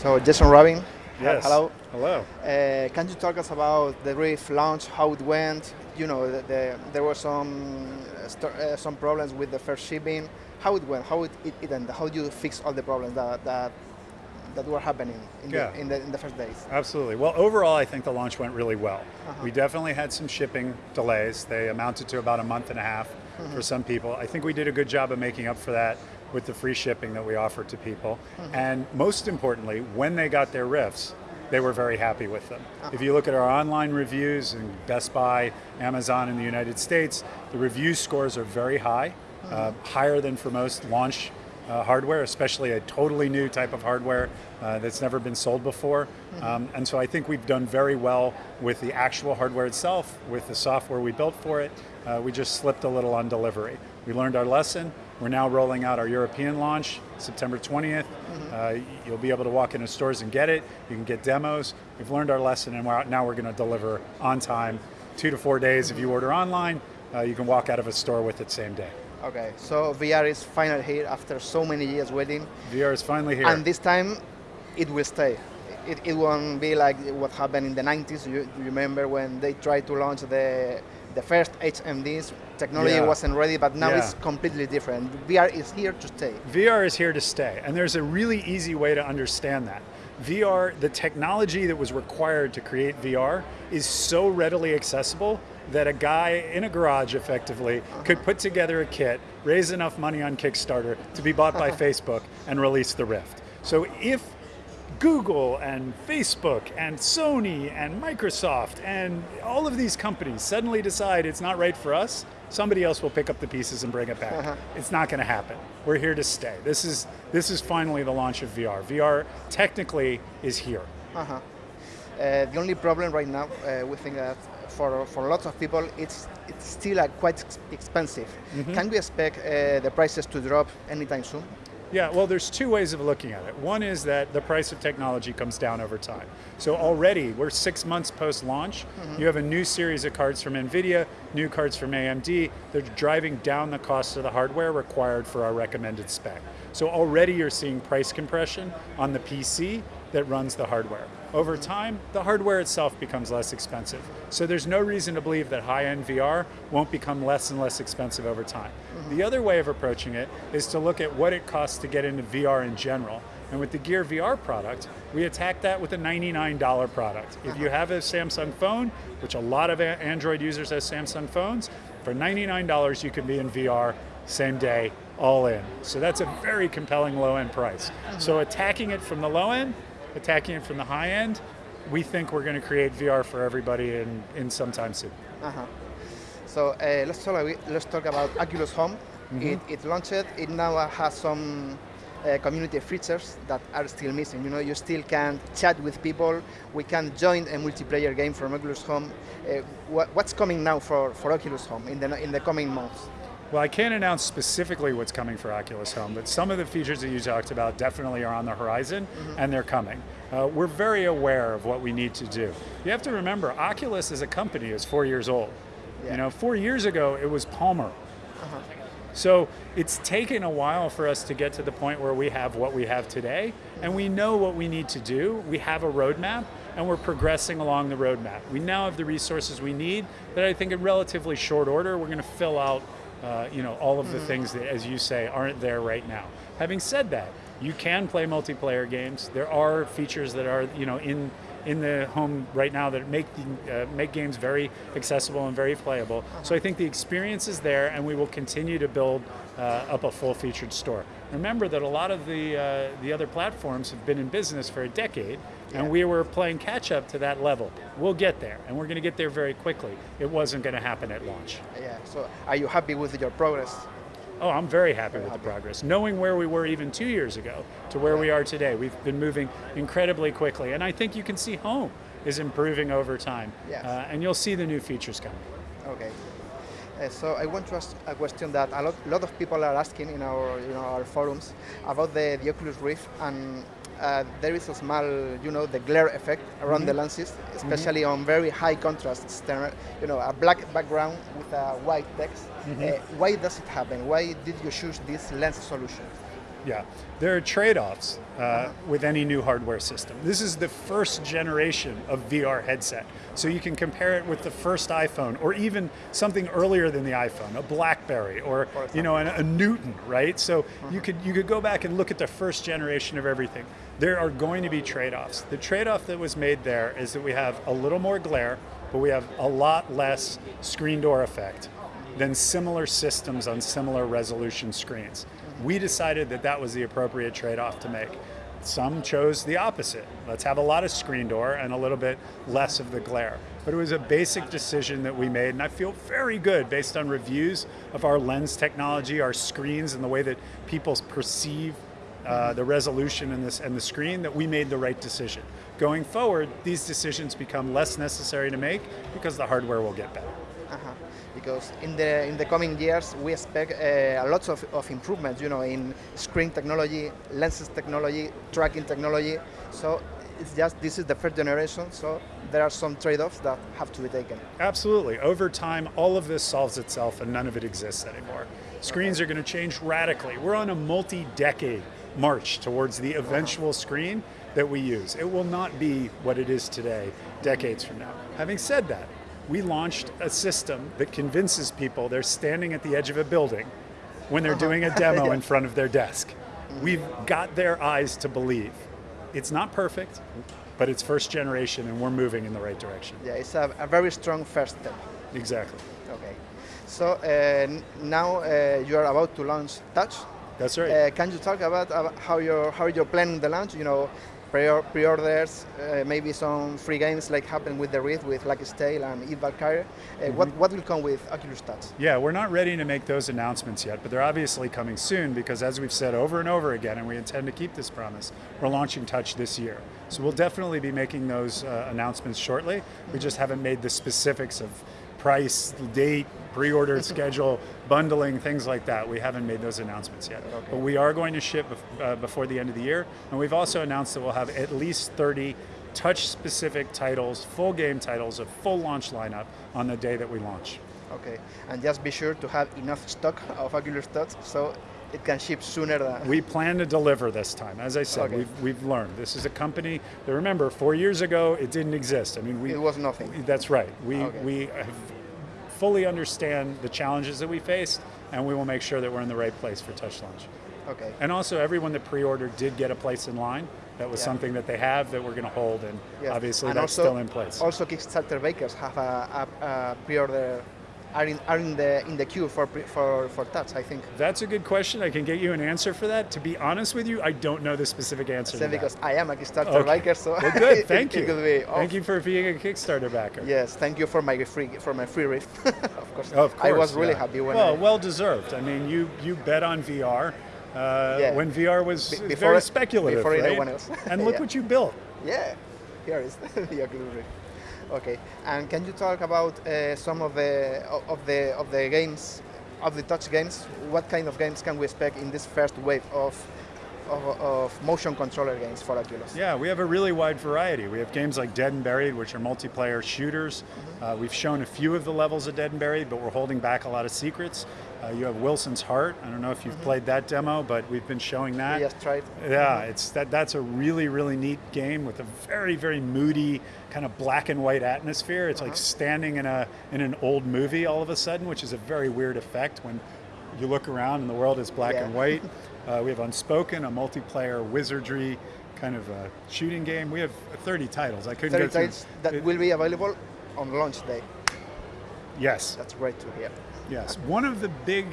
So Jason Rubin. Yes. Hello. Hello. Uh, can you talk us about the Rift launch, how it went? You know, the, the, there were some uh, uh, some problems with the first shipping. How it went? How it, it, it ended? How do you fix all the problems that that, that were happening in, yeah. the, in, the, in the first days? Absolutely. Well, overall, I think the launch went really well. Uh -huh. We definitely had some shipping delays. They amounted to about a month and a half mm -hmm. for some people. I think we did a good job of making up for that with the free shipping that we offered to people. Mm -hmm. And most importantly, when they got their Rifts, they were very happy with them. Uh -huh. If you look at our online reviews in Best Buy, Amazon in the United States, the review scores are very high, mm -hmm. uh, higher than for most launch uh, hardware, especially a totally new type of hardware uh, that's never been sold before. Mm -hmm. um, and so I think we've done very well with the actual hardware itself, with the software we built for it. Uh, we just slipped a little on delivery. We learned our lesson. We're now rolling out our European launch, September 20th. Mm -hmm. uh, you'll be able to walk into stores and get it. You can get demos. We've learned our lesson and we're, now we're going to deliver on time, two to four days. If you order online, uh, you can walk out of a store with it same day. Okay, so VR is finally here after so many years waiting. VR is finally here. And this time, it will stay. It, it won't be like what happened in the 90s. You, you remember when they tried to launch the the first HMDs, technology yeah. wasn't ready, but now yeah. it's completely different. VR is here to stay. VR is here to stay, and there's a really easy way to understand that. VR, the technology that was required to create VR is so readily accessible that a guy in a garage effectively uh -huh. could put together a kit, raise enough money on Kickstarter to be bought by Facebook and release the Rift. So if Google and Facebook and Sony and Microsoft and all of these companies suddenly decide it's not right for us, somebody else will pick up the pieces and bring it back. Uh -huh. It's not going to happen. We're here to stay. This is this is finally the launch of VR. VR technically is here. Uh -huh. uh, the only problem right now, uh, we think that for for lots of people, it's it's still uh, quite expensive. Mm -hmm. Can we expect uh, the prices to drop anytime soon? Yeah, well, there's two ways of looking at it. One is that the price of technology comes down over time. So already, we're six months post-launch. Mm -hmm. You have a new series of cards from NVIDIA, new cards from AMD. They're driving down the cost of the hardware required for our recommended spec. So already you're seeing price compression on the PC that runs the hardware. Over time, the hardware itself becomes less expensive. So there's no reason to believe that high-end VR won't become less and less expensive over time. Mm -hmm. The other way of approaching it is to look at what it costs to get into VR in general. And with the Gear VR product, we attack that with a $99 product. If you have a Samsung phone, which a lot of Android users have Samsung phones, for $99 you can be in VR same day, all in. So that's a very compelling low end price. So attacking it from the low end attacking it from the high end, we think we're going to create VR for everybody in, in some time soon. Uh -huh. So uh, let's, talk, let's talk about Oculus Home. Mm -hmm. it, it launched, it now has some uh, community features that are still missing. You know, you still can chat with people. We can join a multiplayer game from Oculus Home. Uh, what, what's coming now for, for Oculus Home in the, in the coming months? Well, I can't announce specifically what's coming for Oculus Home, but some of the features that you talked about definitely are on the horizon, mm -hmm. and they're coming. Uh, we're very aware of what we need to do. You have to remember, Oculus as a company is four years old. Yeah. You know, four years ago, it was Palmer. Uh -huh. So it's taken a while for us to get to the point where we have what we have today, and we know what we need to do. We have a roadmap, and we're progressing along the roadmap. We now have the resources we need that I think in relatively short order, we're going to fill out uh, you know, all of the mm -hmm. things that, as you say, aren't there right now. Having said that, you can play multiplayer games. There are features that are, you know, in in the home right now that make the, uh, make games very accessible and very playable. Uh -huh. So I think the experience is there, and we will continue to build uh, up a full-featured store. Remember that a lot of the uh, the other platforms have been in business for a decade, and we were playing catch up to that level. We'll get there, and we're going to get there very quickly. It wasn't going to happen at launch. Yeah, so are you happy with your progress? Oh, I'm very happy very with happy. the progress. Knowing where we were even two years ago to where we are today, we've been moving incredibly quickly. And I think you can see home is improving over time. Yes. Uh, and you'll see the new features coming. Okay. Uh, so I want to ask a question that a lot, lot of people are asking in our, you know, our forums about the, the Oculus Rift and uh, there is a small, you know, the glare effect around mm -hmm. the mm-hmm. lenses, especially mm -hmm. on very high contrast, you know, a black background with a white text. Mm -hmm. uh, why does it happen? Why did you choose this lens solution? Yeah, there are trade-offs uh, with any new hardware system. This is the first generation of VR headset, so you can compare it with the first iPhone, or even something earlier than the iPhone, a BlackBerry, or you know, a, a Newton, right? So you could you could go back and look at the first generation of everything. There are going to be trade-offs. The trade-off that was made there is that we have a little more glare, but we have a lot less screen door effect than similar systems on similar resolution screens. We decided that that was the appropriate trade-off to make. Some chose the opposite. Let's have a lot of screen door and a little bit less of the glare. But it was a basic decision that we made, and I feel very good based on reviews of our lens technology, our screens, and the way that people perceive uh, the resolution this, and the screen, that we made the right decision. Going forward, these decisions become less necessary to make because the hardware will get better. Uh -huh. Because in the in the coming years we expect uh, a lot of, of improvements, you know, in screen technology, lenses technology, tracking technology. So it's just this is the first generation, so there are some trade-offs that have to be taken. Absolutely. Over time, all of this solves itself and none of it exists anymore. Screens okay. are going to change radically. We're on a multi-decade march towards the eventual screen that we use. It will not be what it is today, decades from now. Having said that, we launched a system that convinces people they're standing at the edge of a building when they're uh -huh. doing a demo yeah. in front of their desk. We've got their eyes to believe. It's not perfect, but it's first generation and we're moving in the right direction. Yeah, it's a, a very strong first step. Exactly. Okay. So uh, now uh, you are about to launch Touch. That's right. Uh, can you talk about, about how you're how you're planning the launch? You know, pre-orders, uh, maybe some free games like happened with the Rift, with Lucky's Tale and Eve Valkyrie. Uh, mm -hmm. What, what will come with Oculus Touch? Yeah, we're not ready to make those announcements yet, but they're obviously coming soon because as we've said over and over again, and we intend to keep this promise, we're launching Touch this year. So we'll definitely be making those uh, announcements shortly. We just haven't made the specifics of price, date, pre-order schedule, bundling, things like that. We haven't made those announcements yet. Okay. But we are going to ship uh, before the end of the year, and we've also announced that we'll have at least 30 touch-specific titles, full game titles, a full launch lineup on the day that we launch. Okay, and just be sure to have enough stock of Oculus Touch so it can ship sooner than... We plan to deliver this time. As I said, okay. we've, we've learned. This is a company that, remember, four years ago, it didn't exist. I mean, we... It was nothing. That's right. We, okay. we have fully understand the challenges that we faced, and we will make sure that we're in the right place for Touch Launch. Okay. And also, everyone that pre-ordered did get a place in line. That was yeah. something that they have that we're going to hold, and yes. obviously and that's also, still in place. Also, Kickstarter bakers have a, a, a pre-order are in, are in the in the queue for for for touch. I think. That's a good question. I can get you an answer for that. To be honest with you, I don't know the specific answer. So because that. I am a Kickstarter okay. backer, so well, good. Thank you. thank you for being a Kickstarter backer. Yes, thank you for my free for my free rift. of course. Of course. I was really yeah. happy when. Well, I, well deserved. I mean, you you bet on VR. Uh, yeah. When VR was Be before, very speculative, before right? anyone else. and look yeah. what you built. Yeah, here is the Oculus Rift. Okay, and can you talk about uh, some of the of the of the games, of the touch games? What kind of games can we expect in this first wave of of, of, motion controller games for Oculus. Yeah, we have a really wide variety. We have games like Dead and Buried, which are multiplayer shooters. Mm -hmm. uh, we've shown a few of the levels of Dead and Buried, but we're holding back a lot of secrets. Uh, you have Wilson's Heart. I don't know if you've mm -hmm. played that demo, but we've been showing that. Yes, tried. Yeah, mm -hmm. it's that. That's a really, really neat game with a very, very moody kind of black and white atmosphere. It's uh -huh. like uh-huh. standing in a in an old movie all of a sudden, which is a very weird effect when you look around and the world is black yeah. and white. Uh, we have Unspoken, a multiplayer wizardry kind of a shooting game. We have 30 titles. I couldn't 30 go titles that it, will be available on launch day. Yes. That's great to hear. Yes. One of the big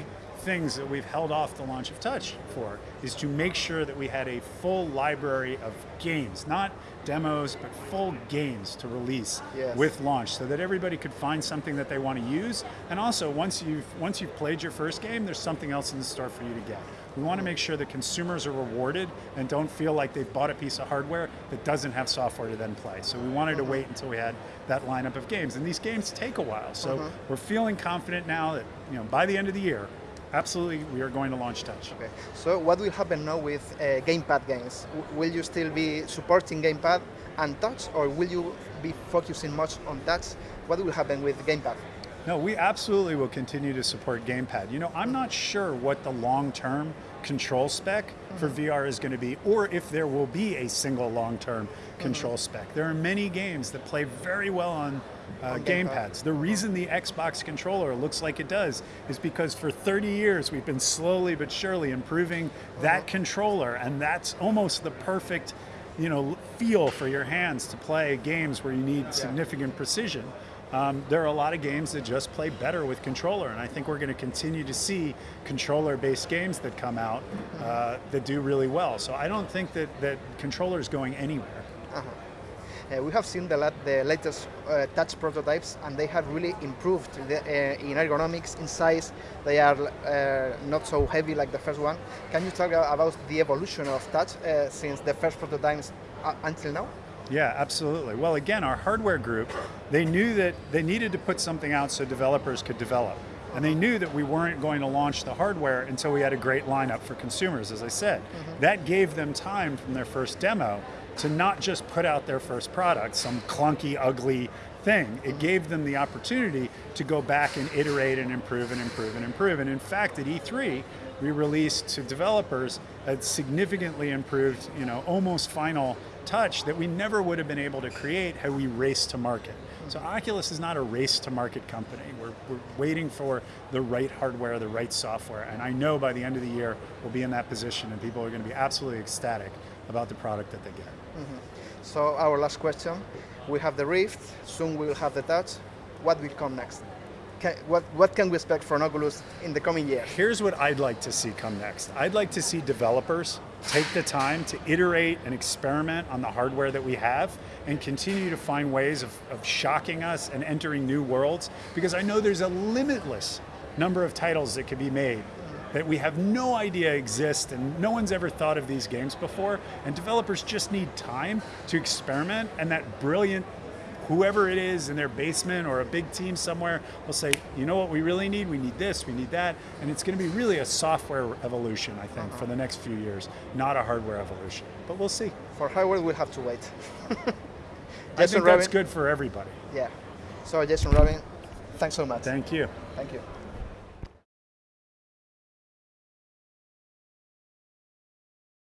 things that we've held off the launch of Touch for is to make sure that we had a full library of games, not demos, but full games to release yes. with launch so that everybody could find something that they want to use. And also, once you've, once you've played your first game, there's something else in the store for you to get. We want to make sure that consumers are rewarded and don't feel like they've bought a piece of hardware that doesn't have software to then play. So we wanted to uh-huh. wait until we had that lineup of games. And these games take a while. So uh -huh. we're feeling confident now that you know by the end of the year, absolutely we are going to launch Touch. Okay. So what will happen now with uh, gamepad games? W will you still be supporting gamepad and touch or will you be focusing much on touch? What will happen with gamepad? No, we absolutely will continue to support gamepad. You know, I'm not sure what the long-term control spec for VR is going to be, or if there will be a single long-term control spec. There are many games that play very well on uh, gamepads. The reason the Xbox controller looks like it does is because for 30 years we've been slowly but surely improving that controller, and that's almost the perfect, you know, feel for your hands to play games where you need significant precision. Um, there are a lot of games that just play better with controller, and I think we're going to continue to see controller-based games that come out uh, that do really well. So I don't think that that controller is going anywhere. Uh, we have seen the, lat- the latest uh, touch prototypes and they have really improved the, uh, in ergonomics, in size. They are uh, not so heavy like the first one. Can you talk about the evolution of touch uh, since the first prototypes uh, until now? Yeah, absolutely. Well, again, our hardware group, they knew that they needed to put something out so developers could develop. And they knew that we weren't going to launch the hardware until we had a great lineup for consumers, as I said. That gave them time from their first demo to not just put out their first product, some clunky, ugly thing. It gave them the opportunity to go back and iterate and improve and improve and improve. And in fact, at E3, we released to developers a significantly improved, you know, almost final touch that we never would have been able to create had we raced to market. So Oculus is not a race to market company. We're, we're waiting for the right hardware, the right software, and I know by the end of the year we'll be in that position and people are going to be absolutely ecstatic about the product that they get. Mm-hmm. So our last question, we have the Rift, soon we will have the touch. What will come next? Can, what, what can we expect from Oculus in the coming years? Here's what I'd like to see come next. I'd like to see developers take the time to iterate and experiment on the hardware that we have and continue to find ways of, of shocking us and entering new worlds because I know there's a limitless number of titles that could be made that we have no idea exist and no one's ever thought of these games before and developers just need time to experiment and that brilliant whoever it is in their basement or a big team somewhere will say, you know what we really need? We need this, we need that. And it's going to be really a software evolution, I think, for the uh-huh. next few years, not a hardware evolution. But we'll see. For hardware, we'll have to wait. I think that's good for everybody. Yeah. So Jason Rubin, thanks so much. Thank you. Thank you.